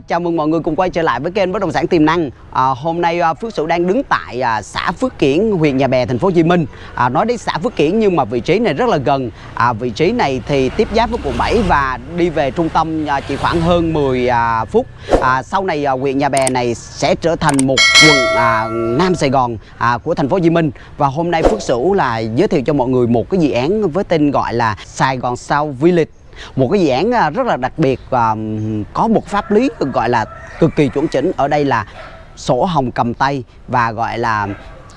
chào mừng mọi người cùng quay trở lại với kênh bất động sản tiềm năng. À, hôm nay à, Phước Sửu đang đứng tại à, xã Phước Kiển, huyện Nhà Bè, thành phố Hồ Chí Minh. À, nói đến xã Phước Kiển nhưng mà vị trí này rất là gần. À, vị trí này thì tiếp giáp với quận 7 và đi về trung tâm à, chỉ khoảng hơn 10 à, phút. À, sau này à, huyện Nhà Bè này sẽ trở thành một quận à, Nam Sài Gòn à, của thành phố Hồ Chí Minh. Và hôm nay Phước Sửu là giới thiệu cho mọi người một cái dự án với tên gọi là Sài Gòn South Village một cái dự án à, rất là đặc biệt và có một pháp lý gọi là cực kỳ chuẩn chỉnh ở đây là sổ hồng cầm tay và gọi là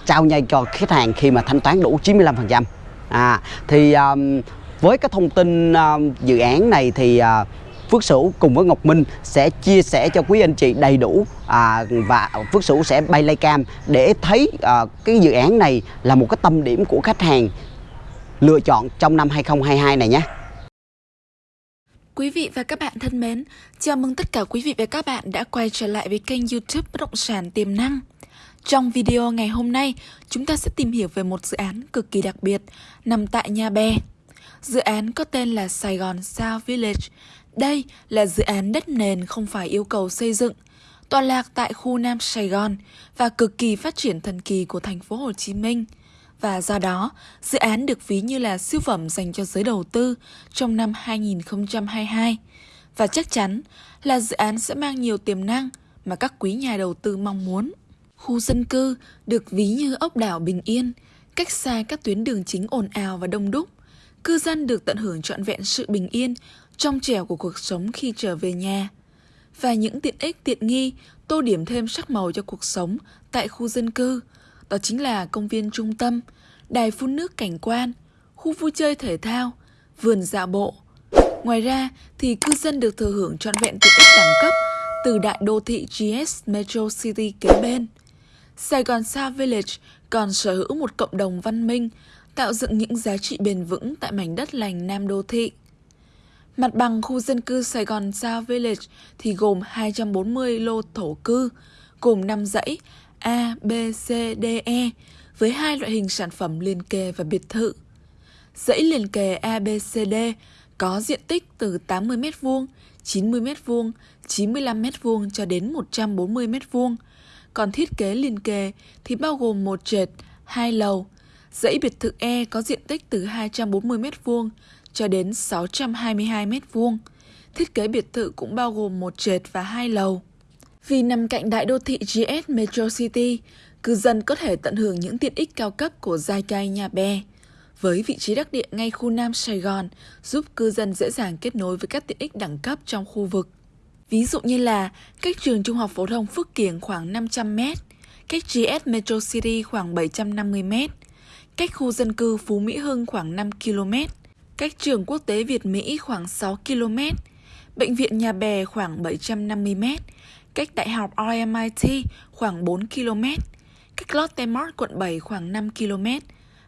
trao nhai cho khách hàng khi mà thanh toán đủ 95% à thì um, với cái thông tin um, dự án này thì uh, Phước Sửu cùng với Ngọc Minh sẽ chia sẻ cho quý anh chị đầy đủ à, và Phước Sửu sẽ bay lay cam để thấy à, cái dự án này là một cái tâm điểm của khách hàng lựa chọn trong năm 2022 này nhé. Quý vị và các bạn thân mến, chào mừng tất cả quý vị và các bạn đã quay trở lại với kênh youtube Bất Động Sản Tiềm Năng. Trong video ngày hôm nay, chúng ta sẽ tìm hiểu về một dự án cực kỳ đặc biệt nằm tại nha Bè. Dự án có tên là Sài Gòn South Village. Đây là dự án đất nền không phải yêu cầu xây dựng, tọa lạc tại khu Nam Sài Gòn và cực kỳ phát triển thần kỳ của thành phố Hồ Chí Minh – và do đó, dự án được ví như là siêu phẩm dành cho giới đầu tư trong năm 2022 và chắc chắn là dự án sẽ mang nhiều tiềm năng mà các quý nhà đầu tư mong muốn. Khu dân cư được ví như ốc đảo bình yên, cách xa các tuyến đường chính ồn ào và đông đúc. Cư dân được tận hưởng trọn vẹn sự bình yên, trong trẻo của cuộc sống khi trở về nhà. Và những tiện ích tiện nghi tô điểm thêm sắc màu cho cuộc sống tại khu dân cư – đó chính là công viên trung tâm, đài phun nước cảnh quan, khu vui chơi thể thao, vườn dạo bộ. Ngoài ra thì cư dân được thừa hưởng trọn vẹn tiện ích đẳng cấp từ đại đô thị GS Metro City kế bên. Sài Gòn Sa Village còn sở hữu một cộng đồng văn minh, tạo dựng những giá trị bền vững tại mảnh đất lành Nam Đô Thị. Mặt bằng khu dân cư Sài Gòn Sa Village thì gồm 240 lô thổ cư, gồm 5 dãy A, B, C, D, E với hai loại hình sản phẩm liền kề và biệt thự. Dãy liền kề A, B, C, D có diện tích từ 80 m2, 90 m2, 95 m2 cho đến 140 m2. Còn thiết kế liền kề thì bao gồm một trệt, hai lầu. Dãy biệt thự E có diện tích từ 240 m2 cho đến 622 m2. Thiết kế biệt thự cũng bao gồm một trệt và hai lầu. Vì nằm cạnh đại đô thị GS Metro City, cư dân có thể tận hưởng những tiện ích cao cấp của giai cai nhà bè. Với vị trí đắc địa ngay khu Nam Sài Gòn, giúp cư dân dễ dàng kết nối với các tiện ích đẳng cấp trong khu vực. Ví dụ như là cách trường trung học phổ thông Phước Kiển khoảng 500m, cách GS Metro City khoảng 750m, cách khu dân cư Phú Mỹ Hưng khoảng 5 km, cách trường quốc tế Việt Mỹ khoảng 6 km, bệnh viện Nhà Bè khoảng 750m, cách Đại học RMIT khoảng 4 km, cách Lotte Mart quận 7 khoảng 5 km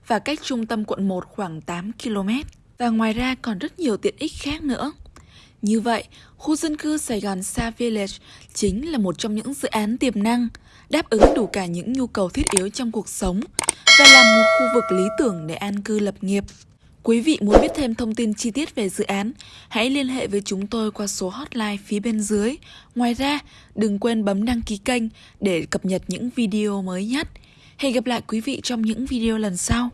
và cách trung tâm quận 1 khoảng 8 km. Và ngoài ra còn rất nhiều tiện ích khác nữa. Như vậy, khu dân cư Sài Gòn Sa Village chính là một trong những dự án tiềm năng, đáp ứng đủ cả những nhu cầu thiết yếu trong cuộc sống và là một khu vực lý tưởng để an cư lập nghiệp. Quý vị muốn biết thêm thông tin chi tiết về dự án, hãy liên hệ với chúng tôi qua số hotline phía bên dưới. Ngoài ra, đừng quên bấm đăng ký kênh để cập nhật những video mới nhất. Hẹn gặp lại quý vị trong những video lần sau.